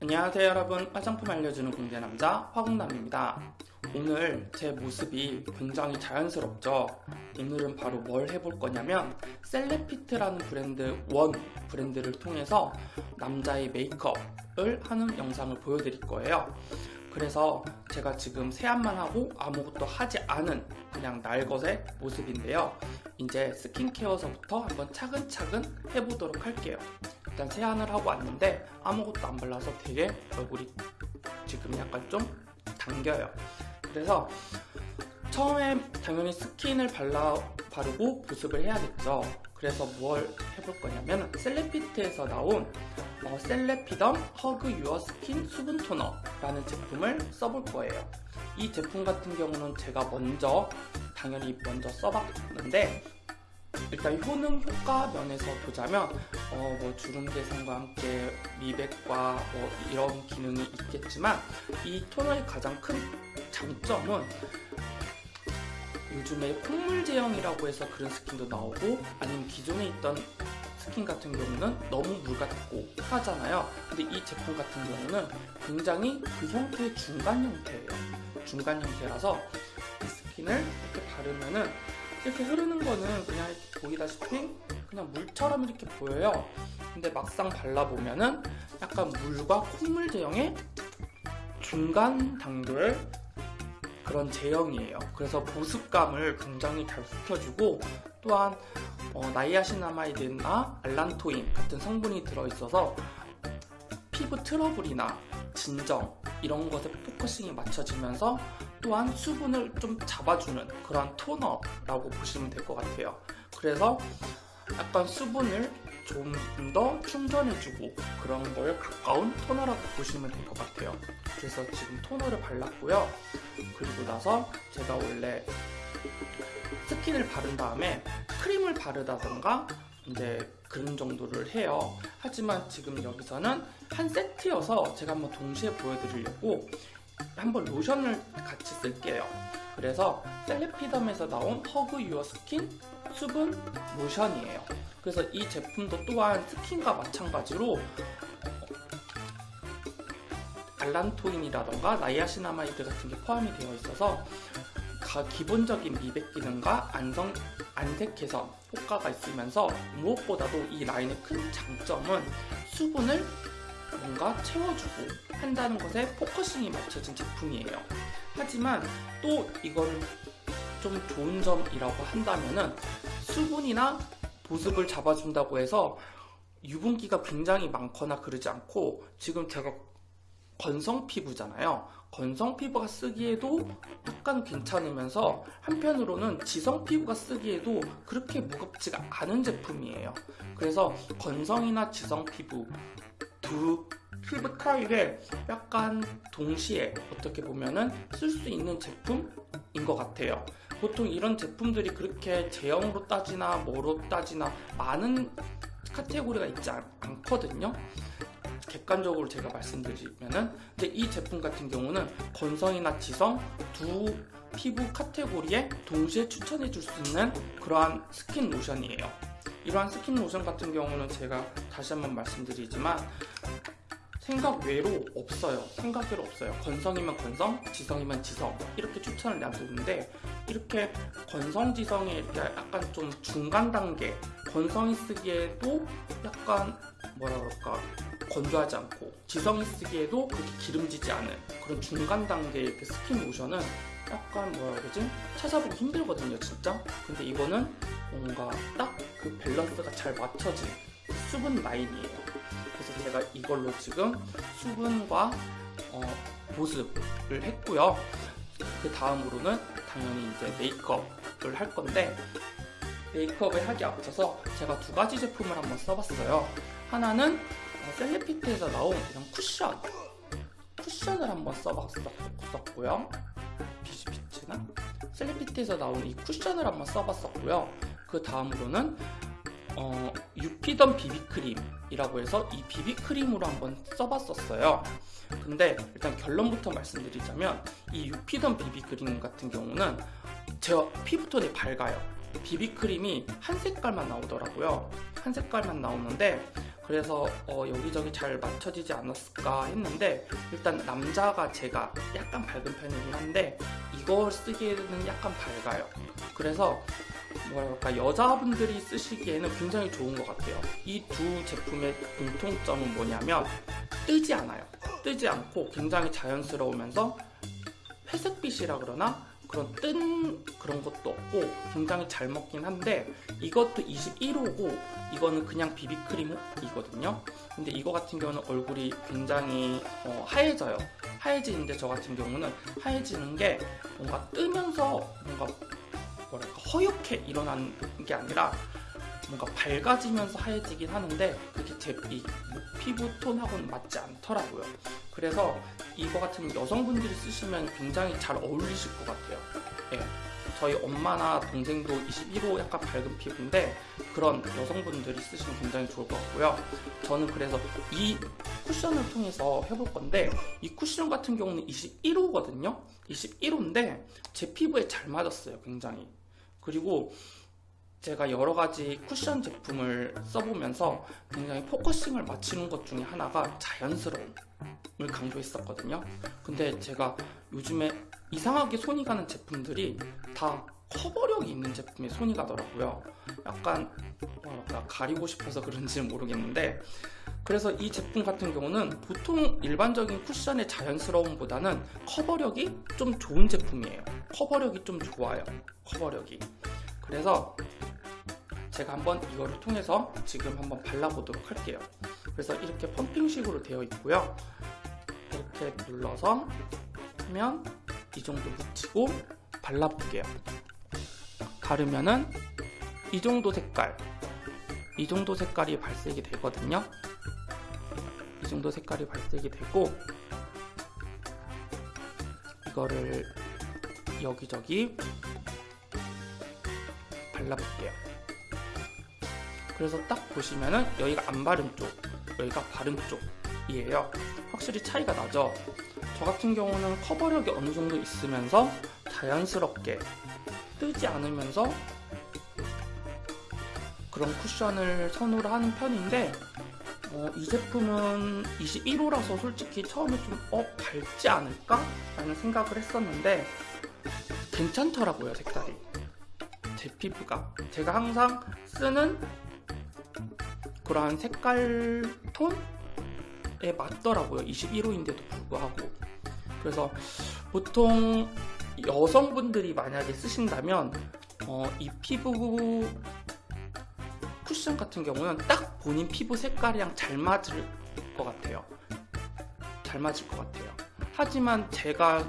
안녕하세요 여러분. 화장품 알려주는 공대남자 화공남입니다. 오늘 제 모습이 굉장히 자연스럽죠? 오늘은 바로 뭘 해볼 거냐면 셀레피트라는 브랜드 원 브랜드를 통해서 남자의 메이크업을 하는 영상을 보여드릴 거예요. 그래서 제가 지금 세안만 하고 아무것도 하지 않은 그냥 날것의 모습인데요. 이제 스킨케어서부터 한번 차근차근 해보도록 할게요 일단 세안을 하고 왔는데 아무것도 안 발라서 되게 얼굴이 지금 약간 좀 당겨요. 그래서 처음에 당연히 스킨을 발라 바르고 보습을 해야겠죠. 그래서 뭘 해볼 거냐면 셀레피트에서 나온 어, 셀레피덤 Hug Your Skin 수분 토너 라는 제품을 써볼 거예요. 이 제품 같은 경우는 제가 먼저 당연히 먼저 써봤는데 일단 효능 효과 면에서 보자면 어, 뭐 주름 개선과 함께 미백과 뭐 이런 기능이 있겠지만 이 토너의 가장 큰 장점은 요즘에 콧물 제형이라고 해서 그런 스킨도 나오고 아니면 기존에 있던 스킨 같은 경우는 너무 물 같고 하잖아요. 근데 이 제품 같은 경우는 굉장히 그 형태의 중간 형태예요 중간 형태라서 이 스킨을 이렇게 바르면은 이렇게 흐르는 거는 그냥 이렇게 보이다시피 그냥 물처럼 이렇게 보여요. 근데 막상 발라보면은 약간 물과 콧물 제형의 중간 당도의 그런 제형이에요. 그래서 보습감을 굉장히 잘 시켜주고 또한 어, 나이아신아마이드나 알란토인 같은 성분이 들어있어서 피부 트러블이나 진정 이런 것에 focusing이 맞춰지면서 또한 수분을 좀 잡아주는 그런 토너라고 보시면 될 것 같아요. 그래서 약간 수분을 좀 더 충전해주고 그런 걸 가까운 토너라고 보시면 될 것 같아요. 그래서 지금 토너를 발랐고요. 그리고 나서 제가 원래 스킨을 바른 다음에 크림을 바르다던가 이제 그런 정도를 해요. 하지만 지금 여기서는 한 세트여서 제가 한번 동시에 보여드리려고 한번 로션을 같이 쓸게요. 그래서 셀레피덤에서 나온 Hug Your Skin 수분 로션이에요. 그래서 이 제품도 또한 스킨과 마찬가지로 알란토인이라던가 niacinamide 같은 게 포함이 되어 있어서 기본적인 미백 기능과 안성, 안색 개선 효과가 있으면서 무엇보다도 이 라인의 큰 장점은 수분을 뭔가 채워주고 한다는 것에 focusing이 맞춰진 제품이에요. 하지만 또 이건 좀 좋은 점이라고 한다면은 수분이나 보습을 잡아준다고 해서 유분기가 굉장히 많거나 그러지 않고 지금 제가 건성 피부잖아요. 건성 피부가 쓰기에도 약간 괜찮으면서 한편으로는 지성 피부가 쓰기에도 그렇게 무겁지가 않은 제품이에요. 그래서 건성이나 지성 피부 두 피부 타입에 약간 동시에 어떻게 보면은 쓸 수 있는 제품인 것 같아요. 보통 이런 제품들이 그렇게 제형으로 따지나 뭐로 따지나 많은 카테고리가 있지 않, 않거든요. 객관적으로 제가 말씀드리면은 근데 이 제품 같은 경우는 건성이나 지성 두 피부 카테고리에 동시에 추천해 줄 수 있는 그러한 스킨 로션이에요 이러한 스킨 로션 같은 경우는 제가 다시 한번 말씀드리지만 생각 외로 없어요. 생각 외로 없어요. 건성이면 건성 지성이면 지성. 이렇게 추천을 놔두는데 이렇게 건성 지성이 이렇게 약간 좀 중간 단계 건성이 쓰기에도 약간 뭐라 그럴까? 건조하지 않고 지성이 쓰기에도 그렇게 기름지지 않은 그런 중간 단계의 그 스킨 로션은 약간 뭐라 그러지? 찾아보기 힘들거든요 진짜. 근데 이거는 뭔가 딱 그 밸런스가 잘 맞춰진 수분 라인이에요. 그래서 제가 이걸로 지금 수분과 어, 보습을 했고요. 그 다음으로는 당연히 이제 메이크업을 할 건데 메이크업을 하기 앞서서 제가 두 가지 제품을 한번 써봤어요. 하나는 어, 셀레피트에서 나온 이런 쿠션. 쿠션을 한번 써봤었고요. 비즈비츠나? 셀레피트에서 나온 이 쿠션을 한번 써봤었고요 그 다음으로는 어, 유피던 비비크림이라고 해서 이 비비크림으로 한번 써봤었어요. 근데 일단 결론부터 말씀드리자면 이 유피던 비비크림 같은 경우는 제 피부톤이 밝아요. 비비크림이 한 색깔만 나오더라고요. 한 색깔만 나오는데 그래서 어, 여기저기 잘 맞춰지지 않았을까 했는데 일단 남자가 제가 약간 밝은 편이긴 한데 이걸 쓰기에는 약간 밝아요. 그래서 뭐랄까 여자분들이 쓰시기에는 굉장히 좋은 것 같아요. 이 두 제품의 공통점은 뭐냐면 뜨지 않아요. 뜨지 않고 굉장히 자연스러우면서 회색빛이라 그러나 그런 뜬 그런 것도 없고 굉장히 잘 먹긴 한데 이것도 21호고 이거는 그냥 비비크림이거든요 근데 이거 같은 경우는 얼굴이 굉장히 어, 하얘져요 하얘지는데 저 같은 경우는 하얘지는 게 뭔가 뜨면서 뭔가 뭐랄까 허옇게 일어나는 게 아니라 뭔가 밝아지면서 하얘지긴 하는데 그게 제 이 피부 톤하고는 맞지 않더라고요. 그래서 이거 같은 여성분들이 쓰시면 굉장히 잘 어울리실 것 같아요. 예. 저희 엄마나 동생도 21호 약간 밝은 피부인데 그런 여성분들이 쓰시면 굉장히 좋을 것 같고요. 저는 그래서 이 쿠션을 통해서 해볼 건데 이 쿠션 같은 경우는 21호거든요. 21호인데 제 피부에 잘 맞았어요. 굉장히. 그리고 제가 여러 가지 쿠션 제품을 써보면서 굉장히 focusing을 맞추는 것 중에 하나가 자연스러움을 강조했었거든요. 근데 제가 요즘에 이상하게 손이 가는 제품들이 다 커버력이 있는 제품에 손이 가더라고요. 약간 뭐랄까 가리고 싶어서 그런지는 모르겠는데 그래서 이 제품 같은 경우는 보통 일반적인 쿠션의 자연스러움보다는 커버력이 좀 좋은 제품이에요. 커버력이 좀 좋아요. 커버력이. 그래서 제가 한번 이거를 통해서 지금 한번 발라보도록 할게요. 그래서 이렇게 펌핑식으로 되어 있고요. 이렇게 눌러서 하면 이 정도 묻히고 발라볼게요. 바르면은 이 정도 색깔, 이 정도 색깔이 발색이 되거든요. 이 정도 색깔이 발색이 되고 이거를 여기저기 발라볼게요. 그래서 딱 보시면은 여기가 안 바른 쪽, 여기가 바른 쪽이에요. 확실히 차이가 나죠? 저 같은 경우는 커버력이 어느 정도 있으면서 자연스럽게 뜨지 않으면서 그런 쿠션을 선호를 하는 편인데 어, 이 제품은 21호라서 솔직히 처음에 좀 어? 밝지 않을까? 라는 생각을 했었는데 괜찮더라고요 색깔이 제 피부가 제가 항상 쓰는 그러한 색깔 톤에 맞더라고요. 21호인데도 불구하고. 그래서 보통 여성분들이 만약에 쓰신다면 어, 이 피부 쿠션 같은 경우는 딱 본인 피부 색깔이랑 잘 맞을 것 같아요. 잘 맞을 것 같아요. 하지만 제가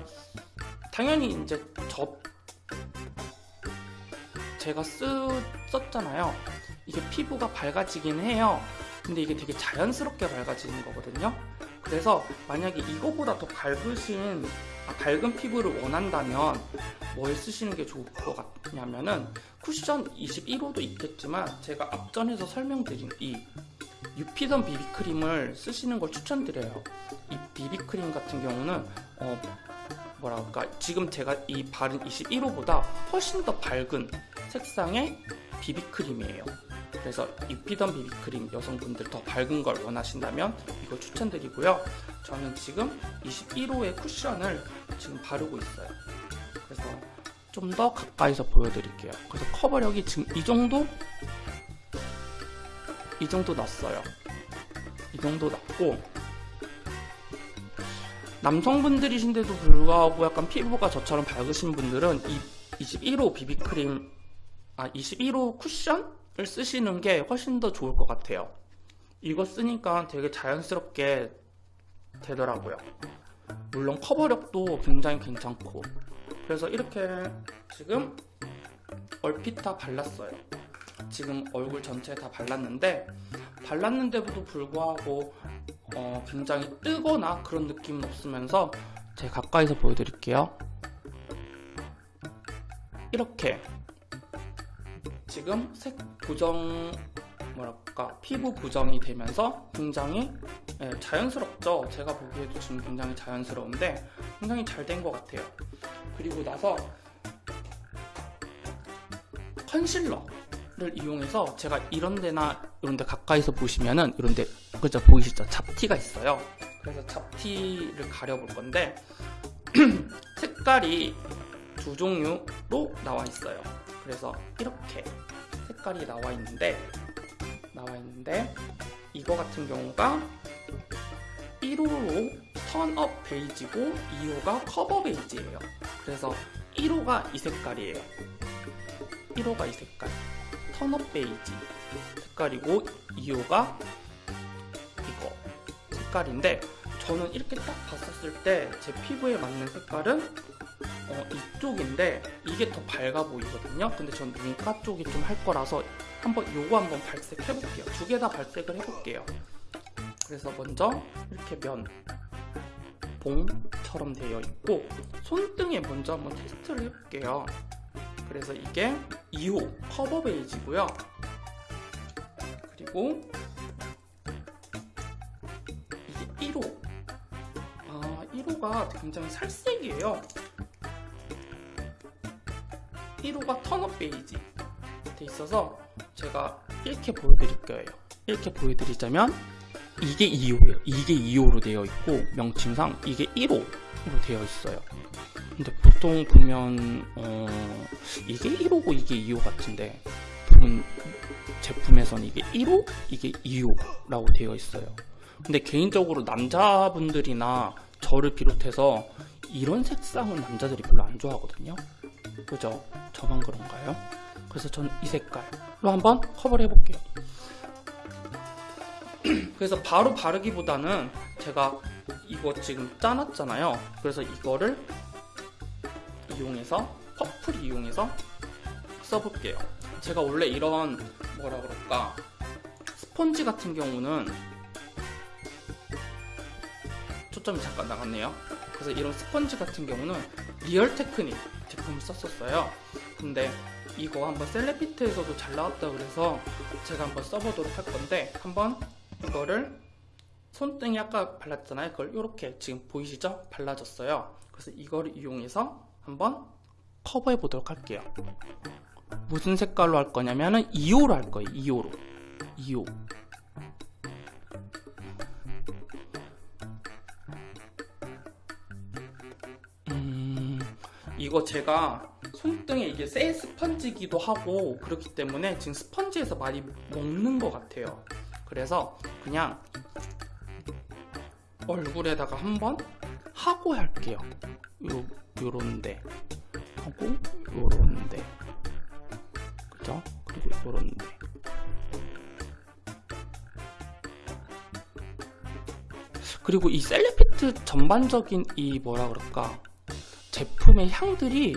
당연히 이제 저 제가 쓰, 썼잖아요. 이게 피부가 밝아지긴 해요. 근데 이게 되게 자연스럽게 밝아지는 거거든요. 그래서 만약에 이거보다 더 밝으신 아, 밝은 피부를 원한다면 뭘 쓰시는 게 좋을 것 같냐면은 쿠션 21호도 있겠지만 제가 앞전에서 설명드린 이 유피던 비비크림을 쓰시는 걸 추천드려요. 이 비비크림 같은 경우는 어 뭐랄까 지금 제가 이 바른 21호보다 훨씬 더 밝은 색상의 비비크림이에요. 그래서 입히던 비비크림 여성분들 더 밝은 걸 원하신다면 이거 추천드리고요. 저는 지금 21호의 쿠션을 지금 바르고 있어요. 그래서 좀 더 가까이서 보여드릴게요. 그래서 커버력이 지금 이 정도? 이 정도 났어요. 이 정도 났고 남성분들이신데도 불구하고 약간 피부가 저처럼 밝으신 분들은 이 21호 비비크림 아 21호 쿠션? 을 쓰시는 게 훨씬 더 좋을 것 같아요. 이거 쓰니까 되게 자연스럽게 되더라고요. 물론 커버력도 굉장히 괜찮고 그래서 이렇게 지금 얼핏 다 발랐어요. 지금 얼굴 전체에 다 발랐는데 발랐는데도 불구하고 어, 굉장히 뜨거나 그런 느낌은 없으면서 제가 가까이서 보여드릴게요. 이렇게 지금 색 고정 뭐랄까 피부 고정이 되면서 굉장히 예, 자연스럽죠 제가 보기에도 지금 굉장히 자연스러운데 굉장히 잘 된 것 같아요 그리고 나서 컨실러 이용해서 제가 이런 데나 이런 데 가까이서 보시면은 이런 데 그죠 보이시죠? 잡티가 있어요. 그래서 잡티를 가려볼 건데 색깔이 두 종류로 나와 있어요. 그래서 이렇게 색깔이 나와 있는데 나와 있는데 이거 같은 경우가 1호로 tone up 베이지고 2호가 커버 베이지예요. 그래서 1호가 이 색깔이에요. 1호가 이 색깔. tone up 베이지 색깔이고 2호가 이거 색깔인데 저는 이렇게 딱 봤었을 때 제 피부에 맞는 색깔은 어, 이쪽인데 이게 더 밝아 보이거든요. 근데 전 눈가 쪽이 좀 할 거라서 한번 요거 한번 발색해 볼게요. 두 개 다 발색을 해 볼게요. 그래서 먼저 이렇게 면 봉처럼 되어 있고 손등에 먼저 한번 테스트를 해볼게요. 그래서 이게 2호 커버 베이지고요. 그리고 이게 1호. 아, 1호가 굉장히 살색이에요. 1호가 턴업 베이지 돼 있어서 제가 이렇게 보여드릴 거예요. 이렇게 보여드리자면 이게 2호예요. 이게 2호로 되어 있고 명칭상 이게 1호로 되어 있어요. 근데 보통 보면 어, 이게 1호고 이게 2호 같은데 부분 제품에서는 이게 1호, 이게 2호라고 되어 있어요. 근데 개인적으로 남자분들이나 저를 비롯해서 이런 색상은 남자들이 별로 안 좋아하거든요. 그죠? 저만 그런가요? 그래서 저는 이 색깔로 한번 커버를 해볼게요. 그래서 바로 바르기보다는 제가 이거 지금 짜놨잖아요. 그래서 이거를 이용해서 퍼플 이용해서 써볼게요. 제가 원래 이런 뭐라 그럴까 스펀지 같은 경우는 초점이 잠깐 나갔네요. 그래서 이런 스펀지 같은 경우는 Real Techniques 제품을 썼었어요. 근데 이거 한번 셀레핏에서도 잘 나왔다 그래서 제가 한번 써보도록 할 건데 한번 이거를 손등에 아까 발랐잖아요. 그걸 이렇게 지금 보이시죠? 발라졌어요. 그래서 이거를 이용해서 한번 커버해 보도록 할게요. 무슨 색깔로 할 거냐면은 2호로 할 거예요. 2호로. 2호. 이거 제가 손등에 이게 새 스펀지기도 하고 그렇기 때문에 지금 스펀지에서 많이 먹는 것 같아요. 그래서 그냥 얼굴에다가 한번 하고 할게요. 요, 요런데 하고 요런데 그죠? 그리고 요런데 그리고 이 셀레피트 전반적인 이 뭐라 그럴까 제품의 향들이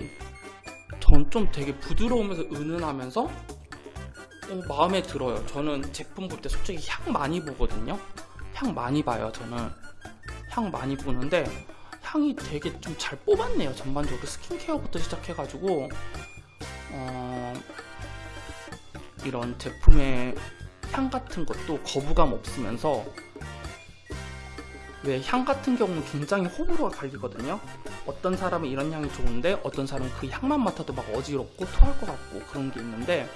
전 좀 되게 부드러우면서 은은하면서 어, 마음에 들어요. 저는 제품 볼 때 솔직히 향 많이 보거든요. 향 많이 봐요. 저는 향 많이 보는데 향이 되게 좀 잘 뽑았네요. 전반적으로 스킨케어부터 시작해가지고 어, 이런 제품의 향 같은 것도 거부감 없으면서 왜 향 같은 경우는 굉장히 호불호가 갈리거든요. 어떤 사람은 이런 향이 좋은데 어떤 사람은 그 향만 맡아도 막 어지럽고 토할 것 같고 그런 게 있는데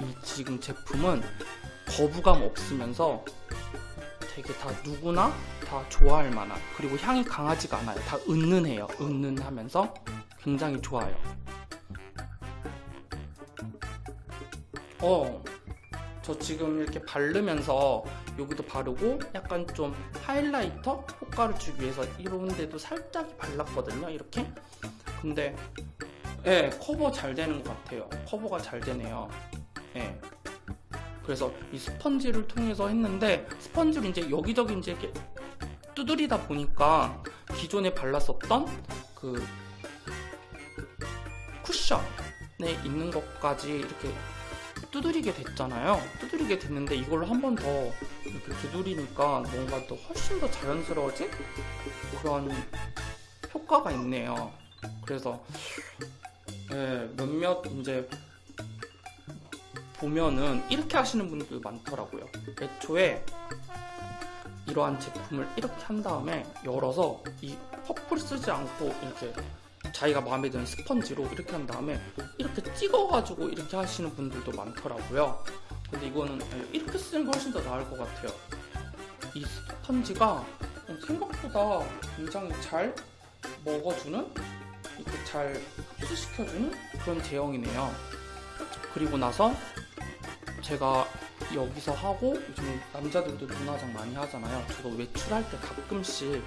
이 지금 제품은 거부감 없으면서 되게 다 누구나 다 좋아할 만한 그리고 향이 강하지가 않아요. 다 은은해요. 은은하면서 굉장히 좋아요. 어, 저 지금 이렇게 바르면서 여기도 바르고 약간 좀 하이라이터 효과를 주기 위해서 이런 데도 살짝 발랐거든요. 이렇게. 근데 예, 커버 잘 되는 것 같아요. 커버가 잘 되네요. 예. 그래서 이 스펀지를 통해서 했는데 스펀지를 이제 여기저기 이제 이렇게 두드리다 보니까 기존에 발랐었던 그 쿠션에 있는 것까지 이렇게 두드리게 됐잖아요. 두드리게 됐는데 이걸로 한 번 더 이렇게 두드리니까 뭔가 더 훨씬 더 자연스러워진 그런 효과가 있네요. 그래서 예, 몇몇 이제 보면은 이렇게 하시는 분들 많더라고요. 애초에 이러한 제품을 이렇게 한 다음에 열어서 이 퍼플 쓰지 않고 이렇게 자기가 마음에 드는 스펀지로 이렇게 한 다음에 이렇게 찍어가지고 이렇게 하시는 분들도 많더라고요. 근데 이거는 이렇게 쓰는 게 훨씬 더 나을 것 같아요. 이 스펀지가 생각보다 굉장히 잘 먹어주는 이렇게 잘 흡수시켜주는 그런 제형이네요. 그리고 나서 제가 여기서 하고 요즘 남자들도 눈화장 많이 하잖아요. 저도 외출할 때 가끔씩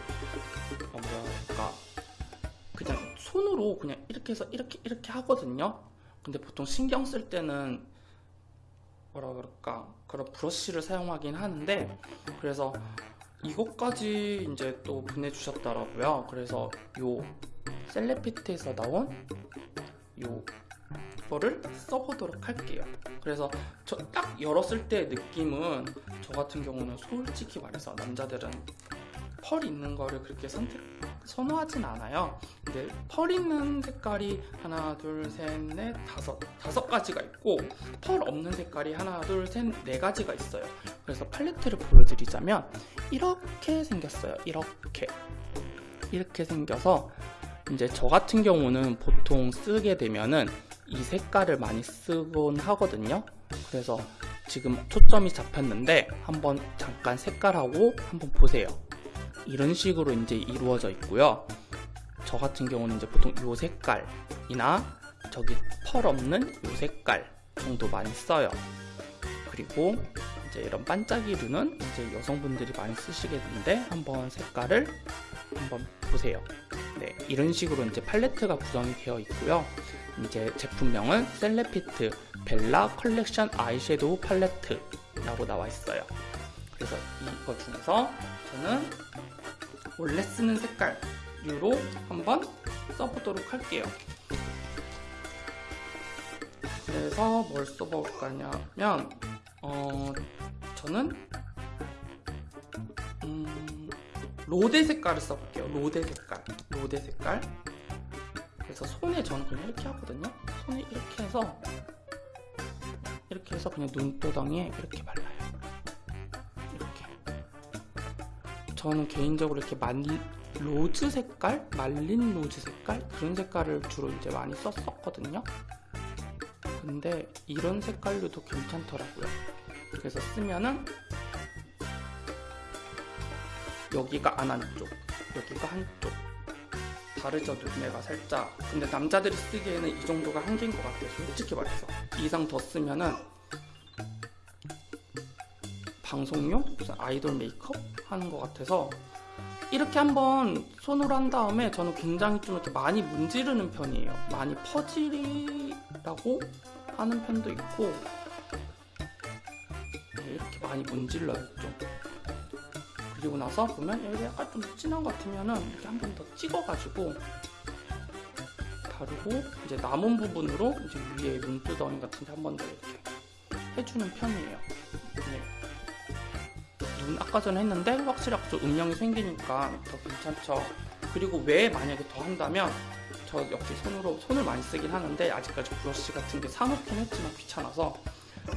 어, 뭐랄까 손으로 그냥 이렇게 해서 이렇게 이렇게 하거든요. 근데 보통 신경 쓸 때는 뭐라 그럴까 그런 브러쉬를 사용하긴 하는데 그래서 이것까지 이제 또 보내주셨더라고요. 그래서 요 셀레피트에서 나온 요 거를 써보도록 할게요. 그래서 저 딱 열었을 때 느낌은 저 같은 경우는 솔직히 말해서 남자들은 펄 있는 거를 그렇게 선택 선호하진 않아요. 근데 펄 있는 색깔이 하나, 둘, 셋, 넷, 다섯 다섯 가지가 있고 펄 없는 색깔이 하나, 둘, 셋, 네 가지가 있어요. 그래서 팔레트를 보여드리자면 이렇게 생겼어요. 이렇게 이렇게 생겨서 이제 저 같은 경우는 보통 쓰게 되면은 이 색깔을 많이 쓰곤 하거든요. 그래서 지금 초점이 잡혔는데 한번 잠깐 색깔하고 한번 보세요. 이런 식으로 이제 이루어져 있고요. 저 같은 경우는 이제 보통 이 색깔이나 저기 펄 없는 이 색깔 정도 많이 써요. 그리고 이제 이런 반짝이류는 이제 여성분들이 많이 쓰시게 되는데 한번 색깔을 한번 보세요. 네, 이런 식으로 이제 팔레트가 구성이 되어 있고요. 이제 제품명은 셀레핏 벨라 컬렉션 아이섀도우 팔레트라고 나와 있어요. 그래서 이거 중에서 저는 원래 쓰는 색깔류로 한번 써보도록 할게요. 그래서 뭘 써볼 거냐면 어, 저는 음, 로제 색깔을 써볼게요. 로제 색깔, 로제 색깔. 그래서 손에 저는 그냥 이렇게 하거든요. 손에 이렇게 해서 이렇게 해서 그냥 눈두덩이에 이렇게 발라 저는 개인적으로 이렇게 말 로즈 색깔, 말린 로즈 색깔 그런 색깔을 주로 이제 많이 썼었거든요. 근데 이런 색깔로도 괜찮더라고요. 그래서 쓰면은 여기가 안 한쪽, 여기가 한쪽. 다르죠 눈매가 살짝 근데 남자들이 쓰기에는 이 정도가 한계인 것 같아요 솔직히 말해서 이상 더 쓰면은 방송용 무슨 아이돌 메이크업 하는 것 같아서 이렇게 한번 손으로 한 다음에 저는 굉장히 좀 이렇게 많이 문지르는 편이에요 많이 퍼지라고 하는 편도 있고 네, 이렇게 많이 문질러요 좀 그리고 나서 보면 여기 약간 좀 진한 것 같으면은 이렇게 한 번 더 찍어가지고 바르고 이제 남은 부분으로 이제 위에 눈두덩이 같은 데 한 번 더 이렇게 해주는 편이에요. 네. 눈 아까 전에 했는데 확실히 좀 음영이 생기니까 더 괜찮죠. 그리고 왜 만약에 더 한다면 저 역시 손으로 손을 많이 쓰긴 하는데 아직까지 브러쉬 같은 게 사놓긴 했지만 귀찮아서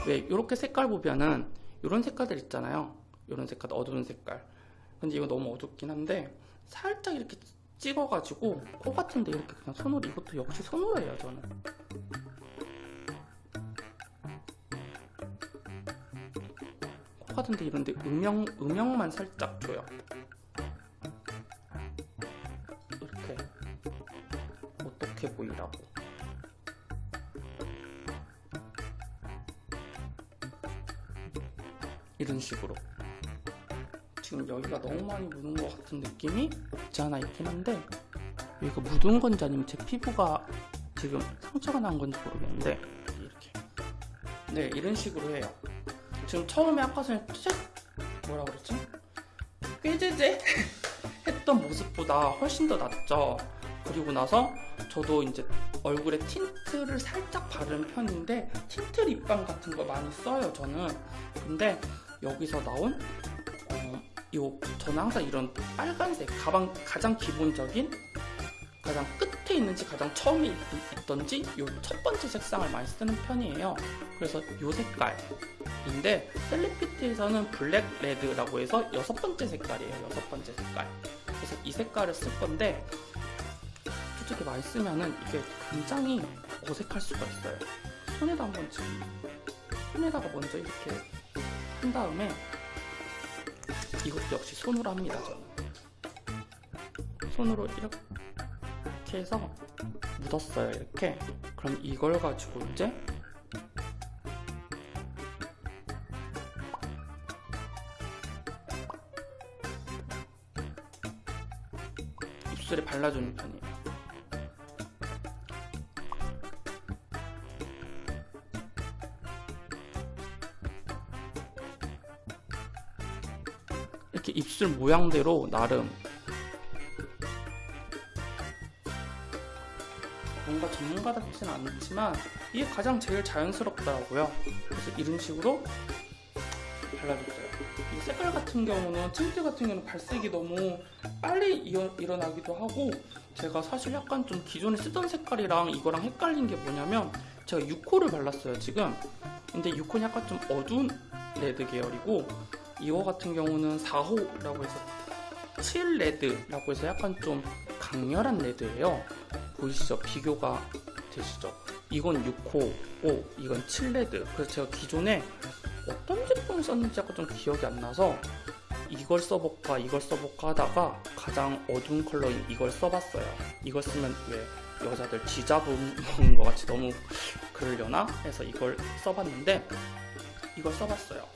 왜 이렇게 색깔 보면은 이런 색깔들 있잖아요. 이런 색깔 어두운 색깔 근데 이거 너무 어둡긴 한데 살짝 이렇게 찍어가지고 코 같은데 이렇게 그냥 손으로 이것도 역시 손으로 해요 저는 코 같은데 이런데 음영, 음영만 살짝 줘요. 이렇게 어떻게 보이라고. 이런 식으로. 지금 여기가 너무 많이 묻은 것 같은 느낌이 없지 않아 있긴 한데 여기가 묻은 건지 아니면 제 피부가 지금 상처가 난 건지 모르겠는데 이렇게. 네 이런 식으로 해요 지금 처음에 아까 전에 쫙 뭐라 그랬지? 꾀죄죄 했던 모습보다 훨씬 더 낫죠. 그리고 나서 저도 이제 얼굴에 틴트를 살짝 바르는 편인데 틴트 립밤 같은 거 많이 써요 저는. 근데 여기서 나온 요 저는 항상 이런 빨간색 가방 가장 기본적인 가장 끝에 있는지 가장 처음에 있, 던지 요 첫 번째 색상을 많이 쓰는 편이에요 그래서 요 색깔인데 셀리피트에서는 블랙 레드라고 해서 여섯 번째 색깔이에요 여섯 번째 색깔 그래서 이 색깔을 쓸 건데 솔직히 많이 쓰면은 이게 굉장히 어색할 수가 있어요. 손에다 한번 지금 손에다가 먼저 이렇게 한 다음에 이것도 역시 손으로 합니다. 저는 손으로 이렇게 해서 묻었어요. 이렇게 그럼 이걸 가지고 이제 입술에 발라주는 편이에요. 이렇게 입술 모양대로 나름 전문가답진 않지만 이게 가장 제일 자연스럽더라고요. 그래서 이런 식으로 발라줬어요. 이 색깔 같은 경우는 틴트 같은 경우는 발색이 너무 빨리 일어나기도 하고 제가 사실 약간 좀 기존에 쓰던 색깔이랑 이거랑 헷갈린 게 뭐냐면 제가 6호를 발랐어요 지금 근데 6호는 약간 좀 어두운 red 계열이고 이거 같은 경우는 4호라고 해서 chili red라고 해서 약간 좀 강렬한 red예요 보이시죠? 비교가 되시죠? 이건 6호고 이건 chili red 그래서 제가 기존에 어떤 제품을 썼는지 약간 좀 기억이 안 나서 이걸 써볼까 이걸 써볼까 하다가 가장 어두운 컬러인 이걸 써봤어요 이걸 쓰면 왜 여자들 쥐잡은 것 같이 너무 그러려나 해서 이걸 써봤는데 이걸 써봤어요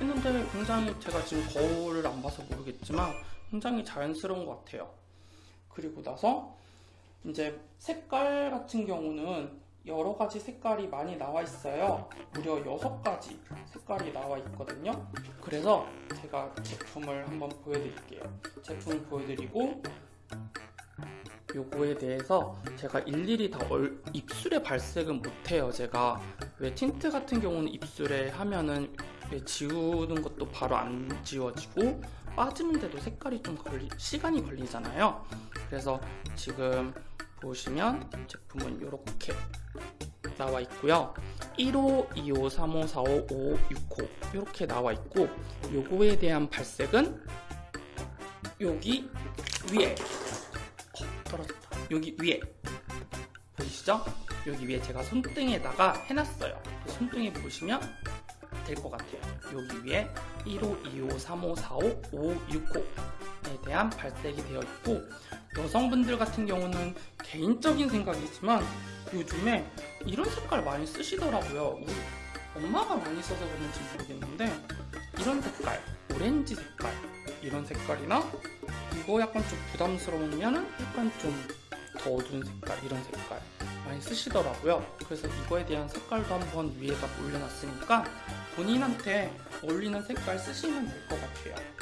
했는데 굉장히 제가 지금 거울을 안 봐서 모르겠지만 굉장히 자연스러운 것 같아요 그리고 나서 이제 색깔 같은 경우는 여러 가지 색깔이 많이 나와 있어요. 무려 6가지 색깔이 나와 있거든요. 그래서 제가 제품을 한번 보여드릴게요. 제품을 보여드리고 요거에 대해서 제가 일일이 다 얼, 입술에 발색은 못해요. 제가 왜 틴트 같은 경우는 입술에 하면은 지우는 것도 바로 안 지워지고 빠지는데도 색깔이 좀 걸리, 시간이 걸리잖아요. 그래서 지금 보시면 제품은 이렇게 나와 있고요. 1호, 2호, 3호, 4호, 5호, 6호 이렇게 나와 있고 요거에 대한 발색은 여기 위에 어, 떨어졌다. 여기 위에 보이시죠? 여기 위에 제가 손등에다가 해놨어요. 손등에 보시면 될 것 같아요. 여기 위에 1호, 2호, 3호, 4호, 5, 6호에 대한 발색이 되어 있고 여성분들 같은 경우는 개인적인 생각이지만 요즘에 이런 색깔 많이 쓰시더라고요. 우리 엄마가 많이 써서 그런지 모르겠는데 이런 색깔, 오렌지 색깔 이런 색깔이나 이거 약간 좀 부담스러우면 약간 좀더 어두운 색깔 이런 색깔 많이 쓰시더라고요. 그래서 이거에 대한 색깔도 한번 위에다 올려놨으니까 본인한테 어울리는 색깔 쓰시면 될 것 같아요.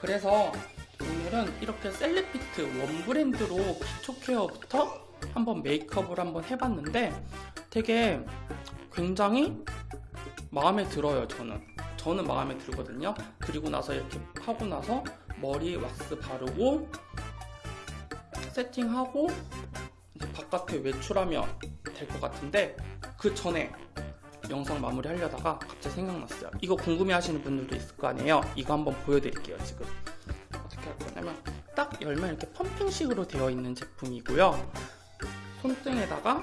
그래서 오늘은 이렇게 셀리피트 원 브랜드로 기초 케어부터 한번 메이크업을 한번 해봤는데 되게 굉장히 마음에 들어요 저는. 저는 마음에 들거든요. 그리고 나서 이렇게 하고 나서 머리 왁스 바르고 세팅하고 바깥에 외출하면 될 것 같은데 그 전에 영상 마무리 하려다가 갑자기 생각났어요. 이거 궁금해 하시는 분들도 있을 거 아니에요? 이거 한번 보여드릴게요 지금. 어떻게 할 거냐면 딱 열면 이렇게 펌핑식으로 되어 있는 제품이고요. 손등에다가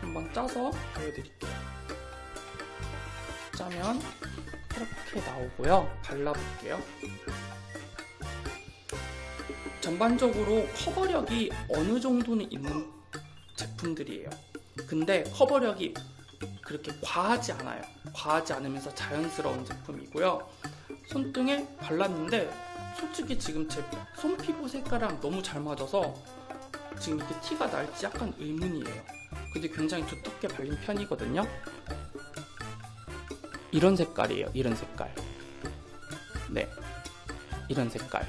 한번 짜서 보여드릴게요. 짜면 이렇게 나오고요. 발라볼게요. 전반적으로 커버력이 어느 정도는 있는 제품들이에요. 근데 커버력이 그렇게 과하지 않아요. 과하지 않으면서 자연스러운 제품이고요. 손등에 발랐는데 솔직히 지금 제 손피부 색깔이랑 너무 잘 맞아서 지금 이게 티가 날지 약간 의문이에요. 근데 굉장히 두텁게 발린 편이거든요. 이런 색깔이에요 이런 색깔. 네 이런 색깔.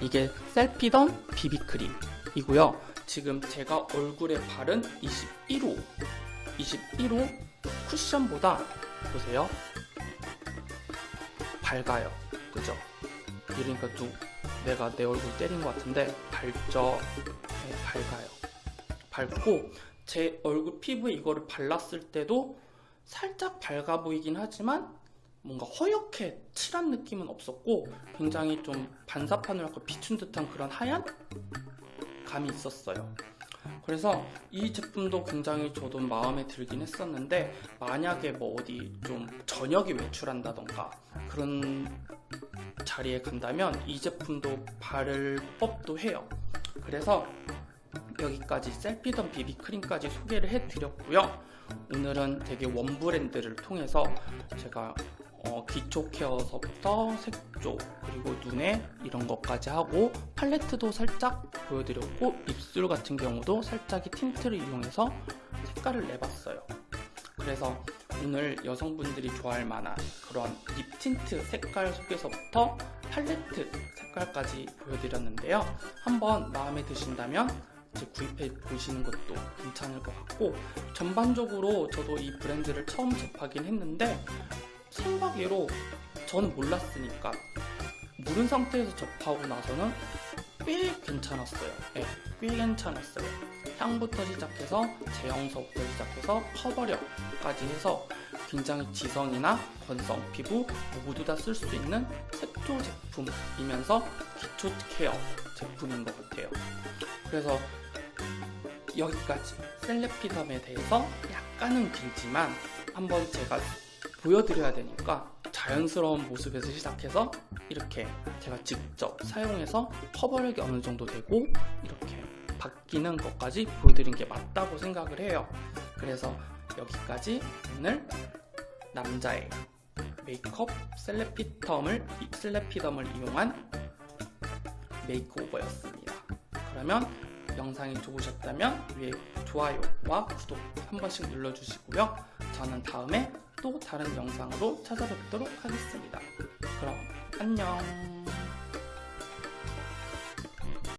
이게 셀피던 비비크림이고요. 지금 제가 얼굴에 바른 21호 21호 쿠션보다 보세요. 밝아요. 그죠? 이러니까 좀 내가 내 얼굴 때린 것 같은데 밝죠? 네, 밝아요. 밝고 제 얼굴 피부에 이거를 발랐을 때도 살짝 밝아 보이긴 하지만 뭔가 허옇게 칠한 느낌은 없었고 굉장히 좀 반사판을 하고 비춘 듯한 그런 하얀 감이 있었어요. 그래서 이 제품도 굉장히 저도 마음에 들긴 했었는데 만약에 뭐 어디 좀 저녁에 외출한다던가 그런 자리에 간다면 이 제품도 바를 법도 해요. 그래서 여기까지 셀피던 비비크림까지 소개를 해드렸고요. 오늘은 되게 one 브랜드를 통해서 제가 어, 기초 케어서부터 색조 그리고 눈에 이런 것까지 하고 팔레트도 살짝 보여드렸고 입술 같은 경우도 살짝의 틴트를 이용해서 색깔을 내봤어요. 그래서 오늘 여성분들이 좋아할 만한 그런 립 틴트 색깔 속에서부터 팔레트 색깔까지 보여드렸는데요. 한번 마음에 드신다면 구입해 보시는 것도 괜찮을 것 같고 전반적으로 저도 이 브랜드를 처음 접하긴 했는데 생각 외로 저는 몰랐으니까 모른 상태에서 접하고 나서는 꽤 괜찮았어요. 네, 꽤 괜찮았어요. 향부터 시작해서 제형서부터 시작해서 커버력까지 해서 굉장히 지성이나 건성, 피부 모두 다 쓸 수 있는 색조 제품이면서 기초 케어 제품인 것 같아요. 그래서 여기까지 셀레피덤에 대해서 약간은 길지만 한번 제가 보여드려야 되니까 자연스러운 모습에서 시작해서 이렇게 제가 직접 사용해서 커버력이 어느 정도 되고 이렇게 바뀌는 것까지 보여드린 게 맞다고 생각을 해요. 그래서 여기까지 오늘 남자의 메이크업 셀레피덤을 셀레피덤을 이용한 메이크오버였습니다. 그러면 영상이 좋으셨다면 위에 좋아요와 구독 한 번씩 눌러주시고요. 저는 다음에 또 다른 영상으로 찾아뵙도록 하겠습니다. 그럼 안녕.